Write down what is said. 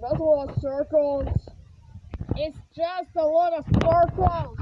That's a lot of circles. It's just a lot of circles.